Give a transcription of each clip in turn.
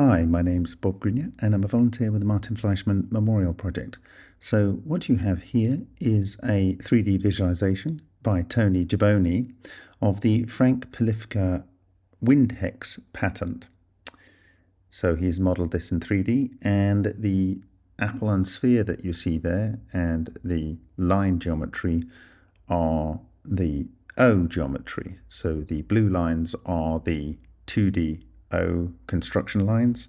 Hi, my name's Bob Greenyer and I'm a volunteer with the Martin Fleischmann Memorial Project. So what you have here is a 3D visualization by Tony Gibboni of the Frank Polifka Windhex patent. So he's modeled this in 3D and the apple and sphere that you see there and the line geometry are the O geometry. So the blue lines are the 2D O construction lines.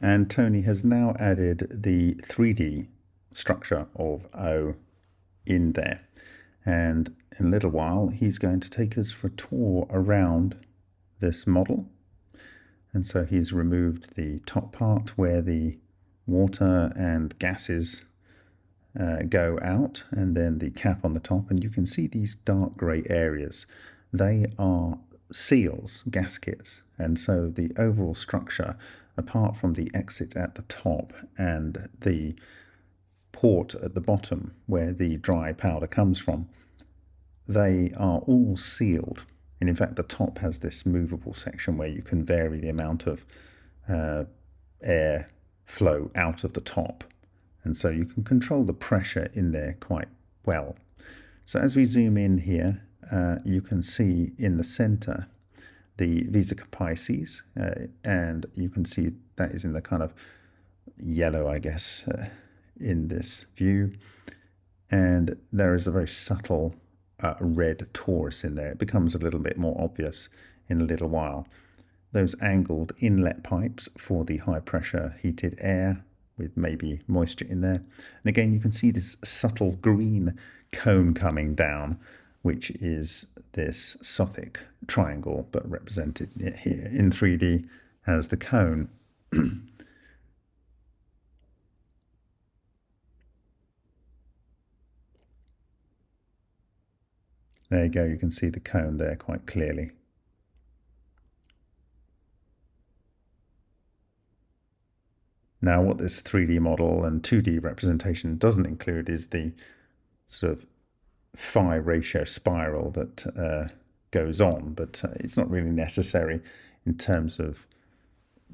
And Tony has now added the 3D structure of O in there. And in a little while, he's going to take us for a tour around this model. And so he's removed the top part where the water and gases uh, go out and then the cap on the top and you can see these dark grey areas. They are seals, gaskets, and so the overall structure, apart from the exit at the top and the port at the bottom where the dry powder comes from, they are all sealed. And in fact, the top has this movable section where you can vary the amount of uh, air flow out of the top. And so you can control the pressure in there quite well. So as we zoom in here, uh, you can see in the center the Vesica Pisces, uh, and you can see that is in the kind of yellow, I guess, uh, in this view. And there is a very subtle uh, red torus in there. It becomes a little bit more obvious in a little while. Those angled inlet pipes for the high pressure heated air with maybe moisture in there. And again, you can see this subtle green cone coming down which is this Sothic triangle, but represented here in 3D as the cone. there you go, you can see the cone there quite clearly. Now what this 3D model and 2D representation doesn't include is the sort of phi ratio spiral that uh, goes on, but uh, it's not really necessary in terms of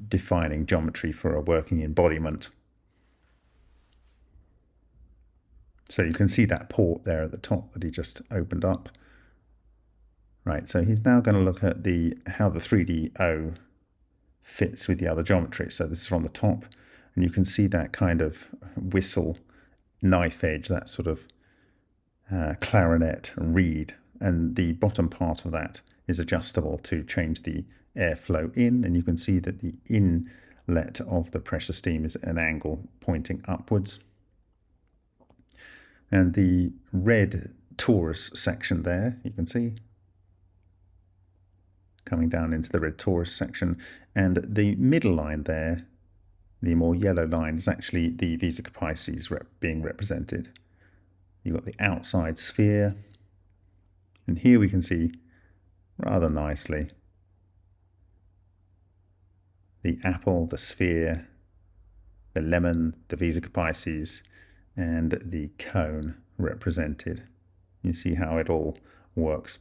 defining geometry for a working embodiment. So you can see that port there at the top that he just opened up. Right, so he's now going to look at the how the 3DO fits with the other geometry. So this is from the top, and you can see that kind of whistle knife edge, that sort of uh, clarinet reed and the bottom part of that is adjustable to change the airflow in and you can see that the inlet of the pressure steam is an angle pointing upwards. And the red torus section there you can see coming down into the red torus section. And the middle line there the more yellow line is actually the Vesica Pisces rep being represented You've got the outside sphere. And here we can see rather nicely the apple, the sphere, the lemon, the Vesica and the cone represented. You see how it all works.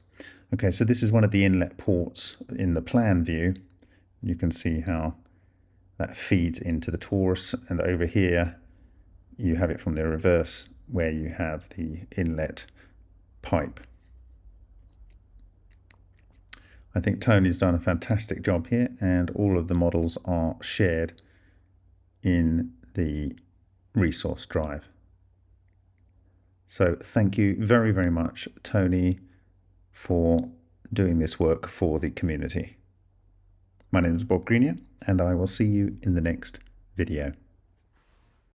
Okay, so this is one of the inlet ports in the plan view. You can see how that feeds into the torus, and over here you have it from the reverse where you have the inlet pipe. I think Tony's done a fantastic job here and all of the models are shared in the resource drive. So thank you very, very much, Tony, for doing this work for the community. My name is Bob Greenyer and I will see you in the next video.